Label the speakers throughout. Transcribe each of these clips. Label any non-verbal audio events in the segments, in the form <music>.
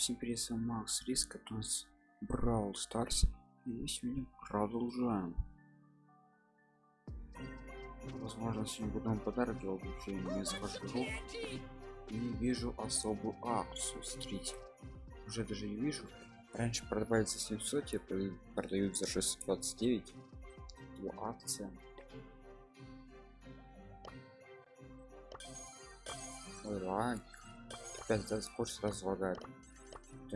Speaker 1: Всем привет, с Макс Риск, это у нас Brawl Stars. И сегодня продолжаем. Возможно, сегодня буду вам подарок делать, вообще не захожу и вижу особую акцию. Смотрите, уже даже не вижу. Раньше продавали за 700, теперь продают за 629. Его акция. Ой, ладно. Опять да, скорость сразу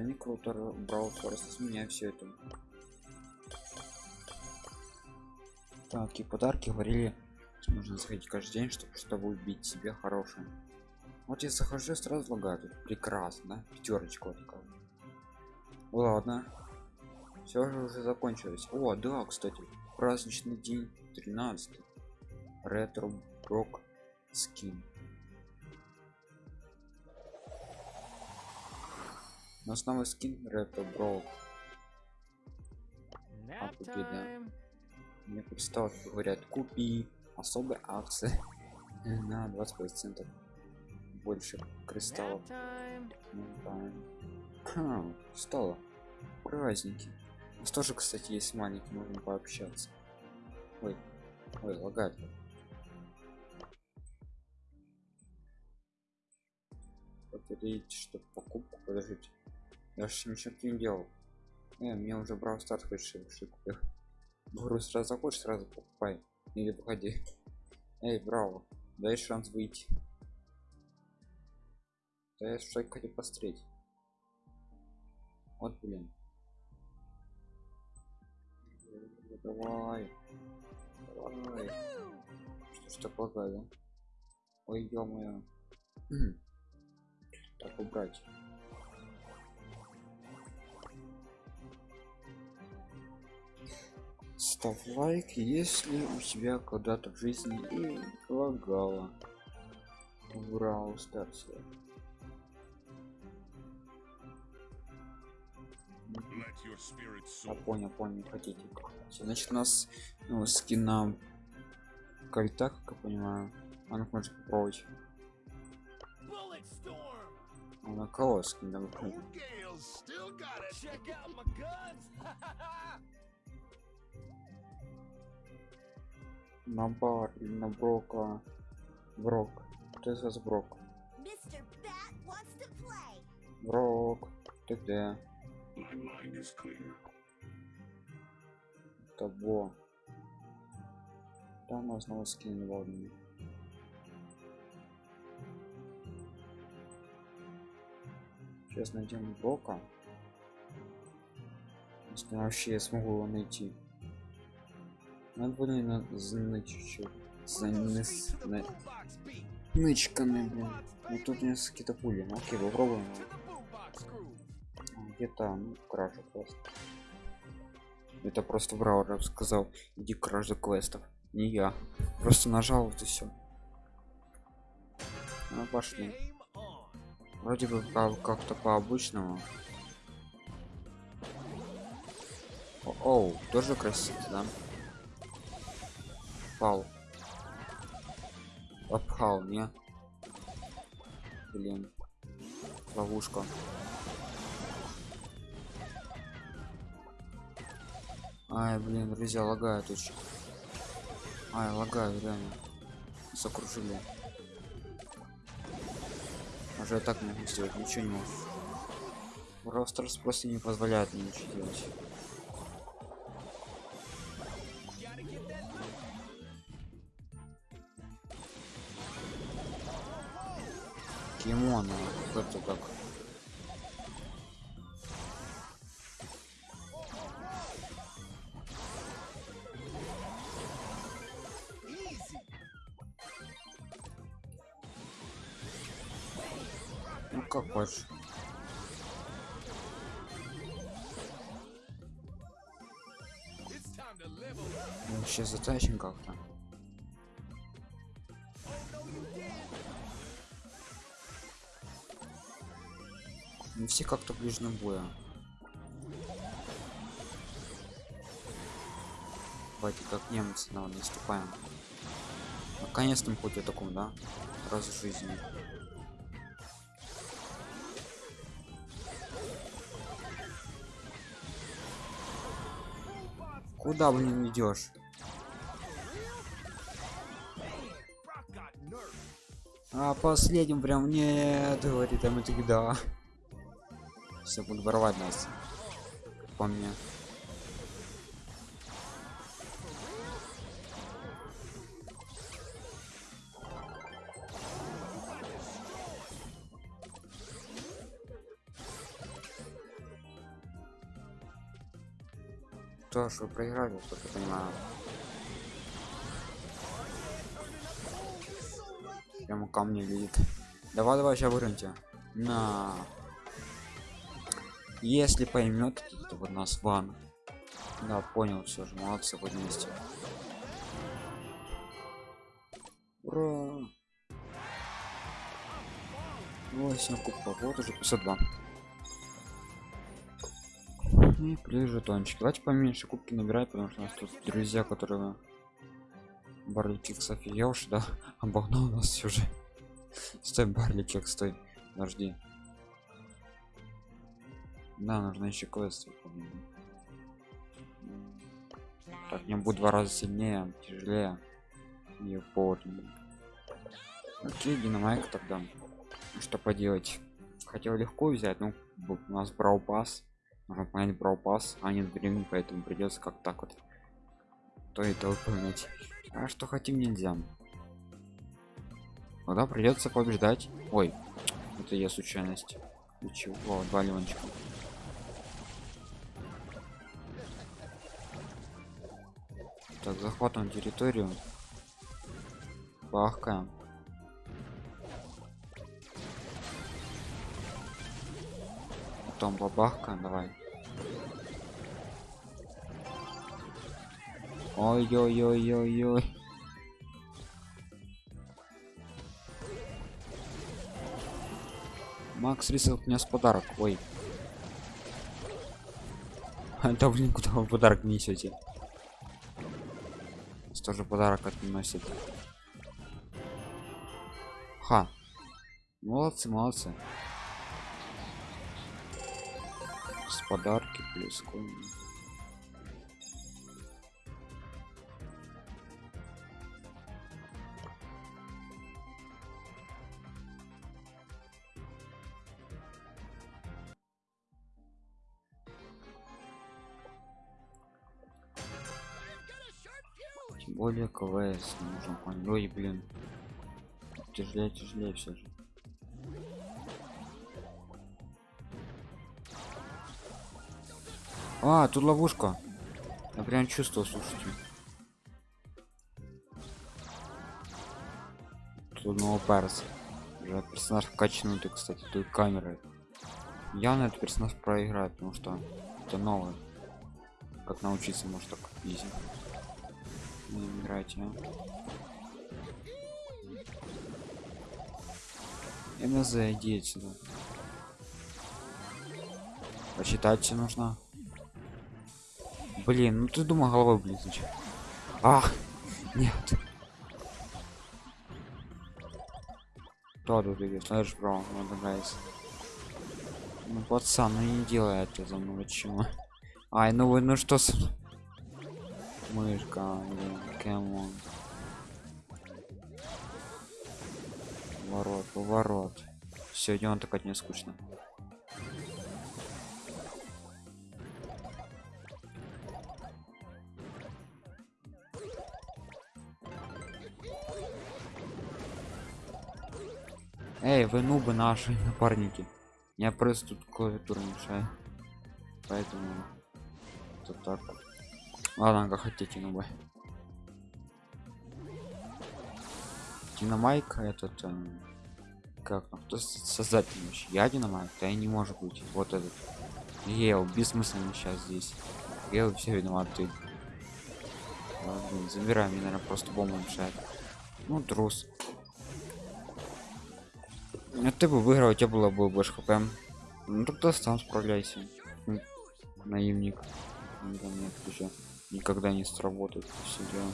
Speaker 1: не круто, брал скорость меня все это. Так, и подарки говорили, нужно заходить каждый день, чтобы чтобы убить себе хорошее. Вот я захожу, сразу лагает. Прекрасно? Пятерочка вот такая. Ладно. Все же уже закончилось. О, да, кстати, праздничный день 13. Ретро Брок скин. На основной скин Ретро Брок. А, купи, да. Мне представил, говорят, купи особая акция <laughs> на 20 процентов больше кристаллов ну, да. стало праздники у нас тоже кстати есть маленький можно пообщаться ой ой лагает повторить что покупку подождите я же ничего не делал. Э, мне уже брал старт хочешь купил говорю сразу захочешь сразу покупай. Или выходи <laughs> эй браво дай шанс выйти. Да я что хотел посмотреть. Вот блин. Давай давай. Что ж так лагает ой ё <clears throat> так убрать ставь лайк если у тебя когда-то в жизни и лагало в Brawl Stars. А понял, понял, хотите. Значит, у нас ну, скин на кольта, как я понимаю. А ну можно попробовать. А на кого скин на на бар или на брока брок кто из вас брок? Брок ты где? Того там у нас новый скин водный сейчас найдем брока. Если вообще я смогу его найти надо знать чуть-чуть. Занес на нычками блин. Ну тут у нас какие-то пули. Ну окей попробуем. Где-то ну кража просто это просто браузер сказал иди кража квестов не я. Просто нажал вот и все ну пошли. Вроде бы как-то по обычному оу тоже красиво да пал обхал не? Блин. Ловушка. Ай блин друзья лагают очень ай лагают реально. Закружили. Уже так не могу сделать ничего не могу. Ростерс просто не позволяет мне ничего делать Кимона, это как. Ну как хочешь. Вообще затащим как-то Не все как-то ближнем боя. Давайте как немцы на наступаем. Наконец-то хоть о таком, да? Раз в жизни. Куда, блин, идешь? А последним прям нет, говорит, а мы тогда. Все будут воровать нас. По мне. То, что проиграли, что я понимаю. Прямо ко мне летит. Давай, давай, сейчас вырвемте. На. Если поймет, то вот нас ван. Да, понял, все же, молодцы, вот вместе. Ура! 8 кубков, вот уже 502. И плюс жетончики. Давайте поменьше кубки набирать, потому что у нас тут друзья, которые Барли Кикс офигевший, да? <laughs> Обогнал нас все же. Стой, Барли Кикс, стой. Подожди. Да, нужно еще квест выполнить. Так, не будет два раза сильнее, тяжелее. И полный. Окей, динамайк тогда. Ну, что поделать? Хотел легко взять, но у нас брал пас. Нужно понять брал пас, а нет времени, поэтому придется как так вот. То это выполнять. А что хотим нельзя. Тогда придется побеждать. Ой, это я случайность. Ничего, два лимончика. Захватываем территорию. Бахкаем. Потом бабахка, давай. Ой-ой-ой-ой-ой. Макс рисовал принес подарок. Ой. Да блин, куда вы подарок несете? Тоже подарок относит. Ха. Молодцы, молодцы. С подарки плюс конь. Более КВС нужно. Ой, блин. Тяжелее, тяжелее все же. А, тут ловушка. Я прям чувствовал, слушайте. Тут новый перс. Уже персонаж качнутый, кстати, тут камеры. Явно этот персонаж проиграет, потому что это новое. Как научиться, может так изи играть, а? МЗ, иди отсюда. Почитать тебе нужно. Блин, ну ты думал головой, блин, зачем? Ах, нет. Кто тут идет? Слышь, бро, надо нравится. Ну, пацан, ну не делай это за мной, чего? Ай, ну вы, ну что с мышка кэмон ворот поворот сегодня он так от не скучно эй вы нубы наши <laughs> напарники. Я просто тут клавиатуру мешаю. Поэтому это так Ладно, как хотите, ну бы. Динамайк этот э, как там кто создатель вообще? Я динамайк, да и не может быть. Вот этот. Гейл, бессмысленно сейчас здесь. Гейл все виноват ты. Ладно, забираем, мне наверное просто бомба мешает. Ну трус. А ты бы выиграл, у тебя было бы больше хп. Ну тогда сам справляйся. Наивник. Да, нет, еще никогда не сработает все дела.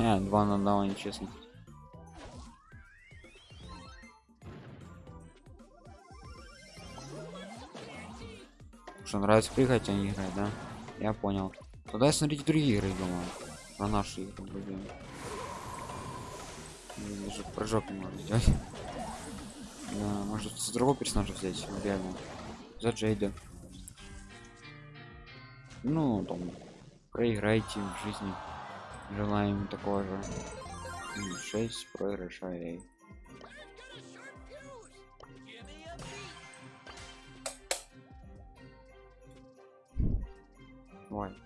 Speaker 1: А, два на два, нечестно. что нравится прыгать а не играть да? Я понял. Тогда смотрите другие игры думаю. Про наши игры будем даже прыжок не можно сделать может с другого персонажа взять реально за джейда ну там проиграйте в жизни желаем такого же 6 проигрышей Ой,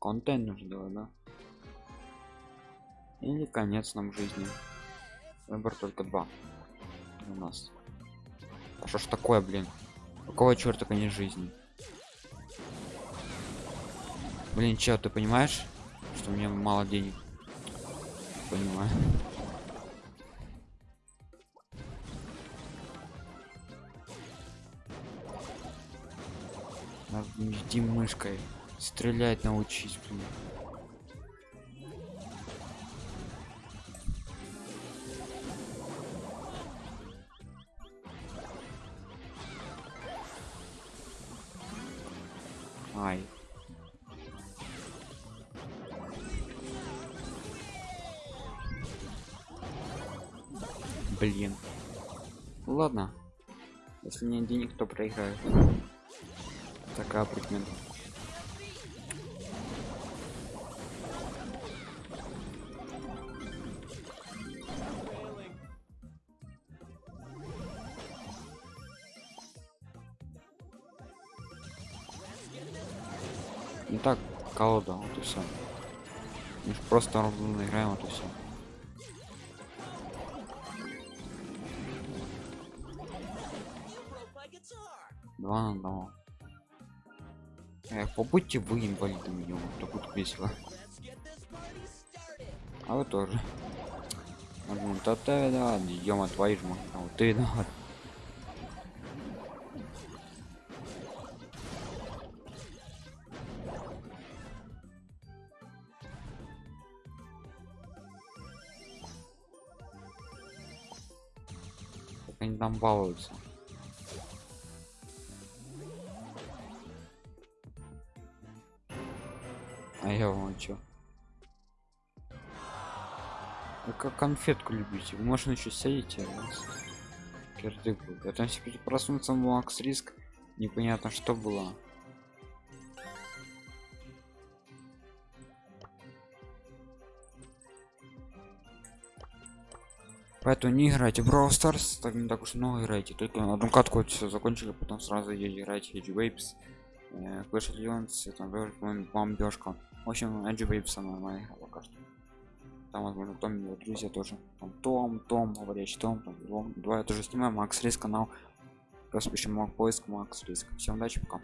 Speaker 1: контент нужно делать, да? Или конец нам жизни. Выбор только два у нас. Что ж такое, блин? Какого черта конец жизни? Блин, чё, ты понимаешь, что у меня мало денег? Понимаю. Иди мышкой. Стрелять научись, блин. Ай. Блин. Ладно. Если нет денег, то проиграю. Такая прикмета. Так колода, вот и все. Мы просто ровно играем, вот и все. Два на одного. Эх, побудьте вы инвалидами, ё то будет весело. А вы тоже. Ну, та та да, ё твои ж а вот ты да. Они там балуются. А я вам чё? Как конфетку любите. Вы можно еще сядете у вас. Кирдык был. Я там себе проснуться Макс риск. Непонятно что было. Поэтому не играйте в Brawl Stars, так не так уж много играйте. Только на одну катку все закончили, потом сразу играть Edge Waves, э, Clash of Legends, там бомбежка. В общем, Edge Waves самая моя игра пока что. Там, возможно, Том его друзья тоже. Там Том, Том, говорящий Том, там Том. Два я тоже снимаю, Макс Риск канал. Просто пишем поиск Макс Риск. Всем удачи, пока.